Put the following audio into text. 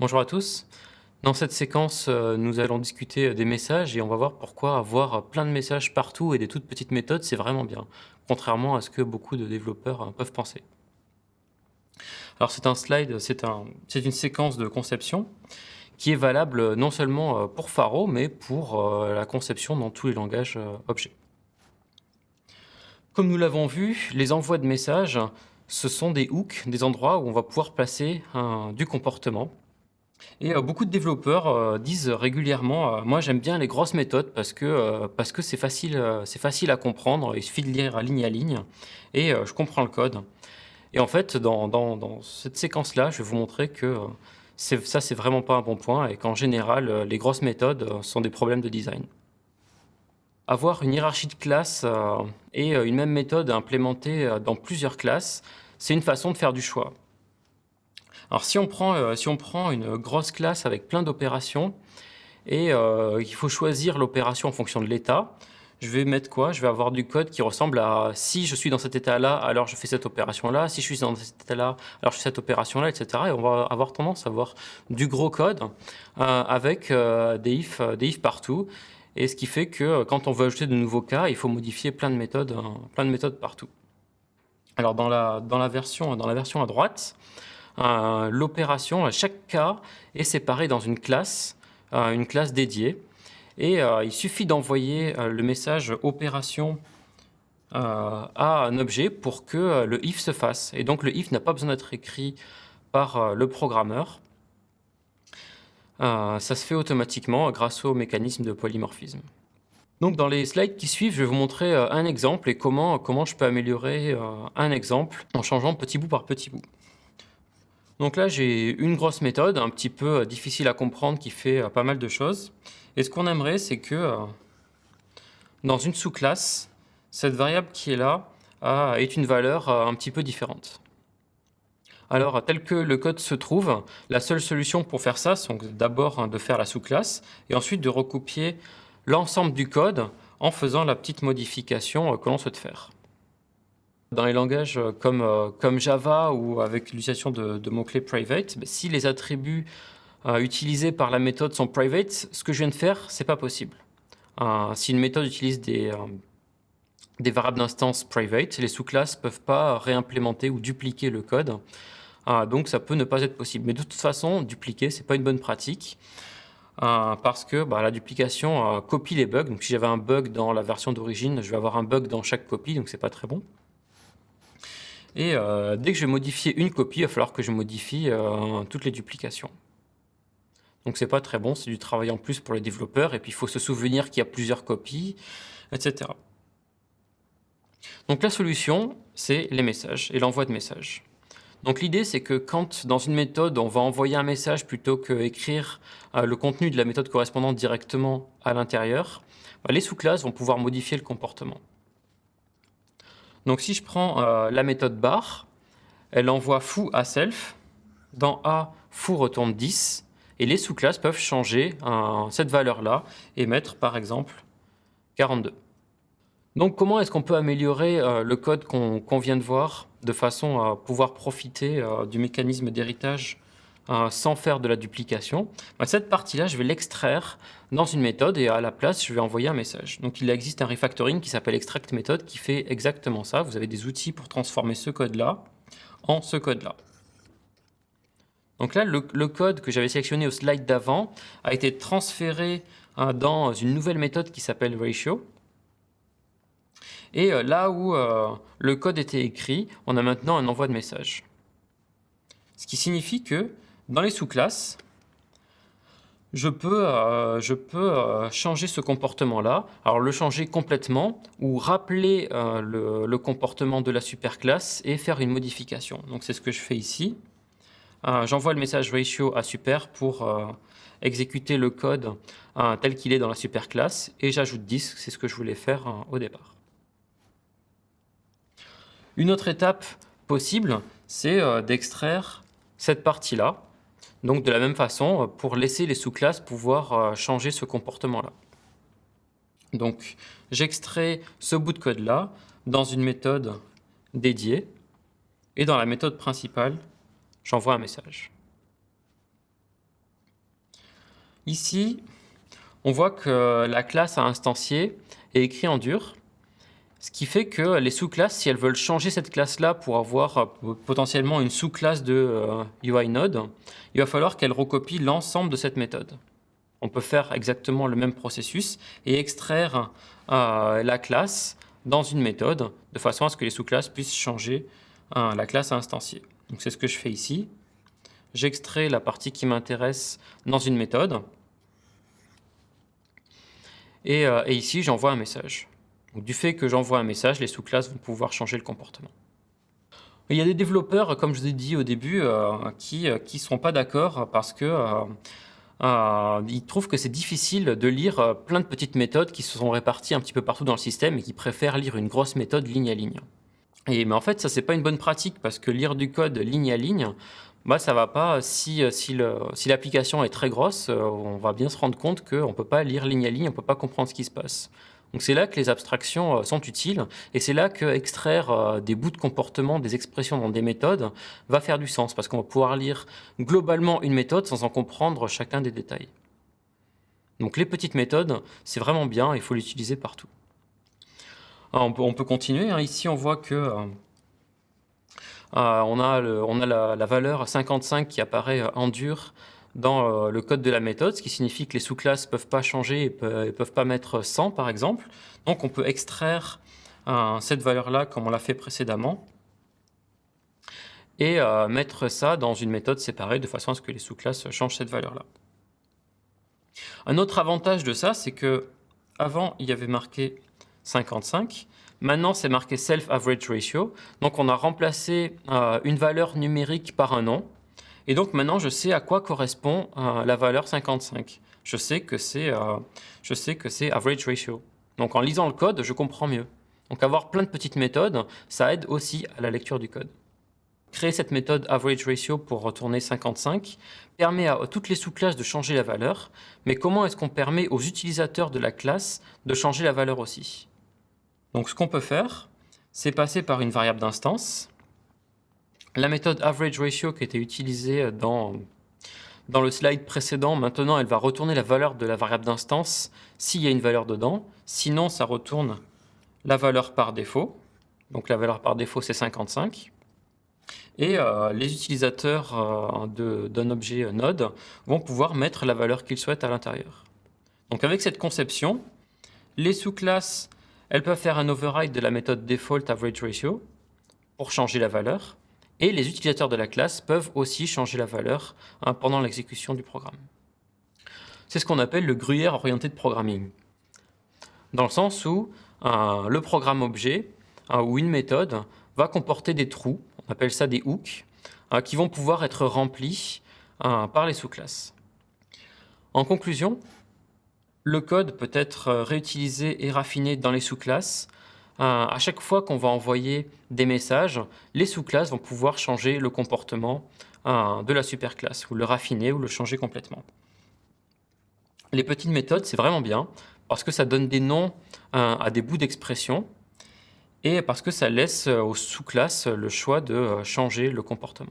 Bonjour à tous. Dans cette séquence, euh, nous allons discuter des messages et on va voir pourquoi avoir plein de messages partout et des toutes petites méthodes, c'est vraiment bien, contrairement à ce que beaucoup de développeurs euh, peuvent penser. Alors c'est un slide, c'est un, une séquence de conception qui est valable non seulement euh, pour Faro, mais pour la conception dans tous les langages objets. Comme nous l'avons vu, les envois de messages, ce sont des hooks, des endroits où on va pouvoir placer du comportement et euh, beaucoup de développeurs euh, disent régulièrement euh, Moi, j'aime bien les grosses méthodes parce que c'est facile, facile à comprendre. Il suffit de lire ligne à ligne et je comprends le code. Et en fait, dans, dans, cette séquence-là, je vais vous montrer que ça, c'est vraiment pas un bon point et qu'en général, les grosses méthodes sont des problèmes de design. Avoir une hiérarchie de classes et une même méthode implémentée dans plusieurs classes, c'est une façon de faire du choix. Alors si on prend, euh, si on prend une grosse classe avec plein d'opérations et euh, il faut choisir l'opération en fonction de l'état, je vais mettre quoi? Je vais avoir du code qui ressemble à si je suis dans cet état-là, alors je fais cette opération-là, si je suis dans cet état-là, alors je fais cette opération-là, etc. Et on va avoir tendance à avoir du gros code euh, avec des, if, des if partout. Et ce qui fait que quand on veut ajouter de nouveaux cas, il faut modifier plein de méthodes, plein de méthodes partout. Alors dans la, dans la, version, dans la version à droite, l'opération, chaque cas est séparé dans une classe, euh, une classe dédiée. Et euh, il suffit d'envoyer euh, le message opération à un objet pour que le if se fasse. Et donc le if n'a pas besoin d'être écrit par le programmeur. ça se fait automatiquement grâce au mécanisme de polymorphisme. Donc dans les slides qui suivent, je vais vous montrer un exemple et comment, comment je peux améliorer un exemple en changeant petit bout par petit bout. Donc là, j'ai une grosse méthode, un petit peu euh, difficile à comprendre, qui fait euh, pas mal de choses. Et ce qu'on aimerait, c'est que euh, dans une sous-classe, cette variable qui est là est une valeur un petit peu différente. Alors, tel que le code se trouve, la seule solution pour faire ça, c'est d'abord hein, de faire la sous-classe et ensuite de recopier l'ensemble du code en faisant la petite modification que l'on souhaite faire. Dans les langages euh, comme, euh, comme Java ou avec l'utilisation de, mots-clés private, ben, si les attributs euh, utilisés par la méthode sont private, ce que je viens de faire, c'est pas possible. si une méthode utilise des, variables d'instance private, les sous-classes peuvent pas réimplémenter ou dupliquer le code. donc ça peut ne pas être possible. Mais de toute façon, dupliquer, c'est pas une bonne pratique. parce que bah, la duplication copie les bugs. Donc si j'avais un bug dans la version d'origine, je vais avoir un bug dans chaque copie, donc c'est pas très bon. Et euh, dès que je vais modifier une copie, il va falloir que je modifie euh, toutes les duplications. Donc c'est pas très bon, c'est du travail en plus pour les développeurs, et puis il faut se souvenir qu'il y a plusieurs copies, etc. Donc la solution, c'est les messages et l'envoi de messages. Donc l'idée, c'est que quand dans une méthode, on va envoyer un message plutôt qu'écrire euh, le contenu de la méthode correspondante directement à l'intérieur, bah, les sous-classes vont pouvoir modifier le comportement. Donc si je prends euh, la méthode bar, elle envoie foo à self. Dans A, foo retourne 10. Et les sous-classes peuvent changer cette valeur-là et mettre par exemple 42. Donc comment est-ce qu'on peut améliorer euh, le code qu'on vient de voir de façon à pouvoir profiter euh, du mécanisme d'héritage euh, sans faire de la duplication, bah, cette partie-là, je vais l'extraire dans une méthode et à la place, je vais envoyer un message. Donc il existe un refactoring qui s'appelle extract method qui fait exactement ça. Vous avez des outils pour transformer ce code-là en ce code-là. Donc là, le, code que j'avais sélectionné au slide d'avant a été transféré euh, dans une nouvelle méthode qui s'appelle ratio. Et euh, là où le code était écrit, on a maintenant un envoi de message. Ce qui signifie que dans les sous-classes, je peux, euh, euh, changer ce comportement-là. Alors le changer complètement ou rappeler euh, le, comportement de la superclasse et faire une modification. Donc c'est ce que je fais ici. J'envoie le message ratio à super pour exécuter le code tel qu'il est dans la superclasse et j'ajoute 10, c'est ce que je voulais faire au départ. Une autre étape possible, c'est d'extraire cette partie-là donc de la même façon, pour laisser les sous-classes pouvoir euh, changer ce comportement-là. Donc j'extrais ce bout de code-là dans une méthode dédiée, et dans la méthode principale, j'envoie un message. Ici, on voit que la classe à instancier est écrite en dur, ce qui fait que les sous-classes, si elles veulent changer cette classe-là pour avoir euh, potentiellement une sous-classe de UI Node, il va falloir qu'elles recopient l'ensemble de cette méthode. On peut faire exactement le même processus et extraire la classe dans une méthode de façon à ce que les sous-classes puissent changer la classe à instancier. Donc c'est ce que je fais ici. J'extrais la partie qui m'intéresse dans une méthode. Et, euh, ici, j'envoie un message. Du fait que j'envoie un message, les sous-classes vont pouvoir changer le comportement. Il y a des développeurs, comme je vous ai dit au début, euh, qui ne euh, seront pas d'accord parce que ils trouvent que c'est difficile de lire plein de petites méthodes qui se sont réparties un petit peu partout dans le système et qui préfèrent lire une grosse méthode ligne à ligne. Et, mais en fait, ça, c'est pas une bonne pratique parce que lire du code ligne à ligne, bah, ça va pas. Si, l'application est très grosse, euh, on va bien se rendre compte qu'on ne peut pas lire ligne à ligne, on ne peut pas comprendre ce qui se passe. Donc c'est là que les abstractions euh, sont utiles et c'est là que extraire euh, des bouts de comportement, des expressions dans des méthodes va faire du sens parce qu'on va pouvoir lire globalement une méthode sans en comprendre chacun des détails. Donc les petites méthodes, c'est vraiment bien, il faut l'utiliser partout on, peut, continuer. Hein. Ici, on voit que euh, on a, on a la, valeur 55 qui apparaît en dur dans le code de la méthode, ce qui signifie que les sous-classes ne peuvent pas changer et ne peuvent, pas mettre 100 par exemple. Donc on peut extraire cette valeur-là comme on l'a fait précédemment et mettre ça dans une méthode séparée de façon à ce que les sous-classes changent cette valeur-là. Un autre avantage de ça, c'est que avant il y avait marqué 55. Maintenant, c'est marqué Self-Average Ratio. Donc, on a remplacé euh, une valeur numérique par un nom. Et donc, maintenant, je sais à quoi correspond euh, la valeur 55. Je sais que c'est euh, Average Ratio. Donc, en lisant le code, je comprends mieux. Donc, avoir plein de petites méthodes, ça aide aussi à la lecture du code. Créer cette méthode Average Ratio pour retourner 55 permet à toutes les sous-classes de changer la valeur, mais comment est-ce qu'on permet aux utilisateurs de la classe de changer la valeur aussi? Donc ce qu'on peut faire, c'est passer par une variable d'instance. La méthode average ratio qui était utilisée dans, dans le slide précédent, maintenant elle va retourner la valeur de la variable d'instance s'il y a une valeur dedans. Sinon, ça retourne la valeur par défaut. Donc la valeur par défaut, c'est 55. Et euh, les utilisateurs euh, d'un objet node vont pouvoir mettre la valeur qu'ils souhaitent à l'intérieur. Donc avec cette conception, les sous-classes elles peuvent faire un override de la méthode default average ratio pour changer la valeur. Et les utilisateurs de la classe peuvent aussi changer la valeur hein, pendant l'exécution du programme. C'est ce qu'on appelle le gruyère orienté de programming. Dans le sens où le programme objet hein, ou une méthode va comporter des trous, on appelle ça des hooks, hein, qui vont pouvoir être remplis par les sous-classes. En conclusion, le code peut être euh, réutilisé et raffiné dans les sous-classes. Euh, à chaque fois qu'on va envoyer des messages, les sous-classes vont pouvoir changer le comportement euh, de la superclasse, ou le raffiner, ou le changer complètement. Les petites méthodes, c'est vraiment bien, parce que ça donne des noms à des bouts d'expression, et parce que ça laisse aux sous-classes le choix de changer le comportement.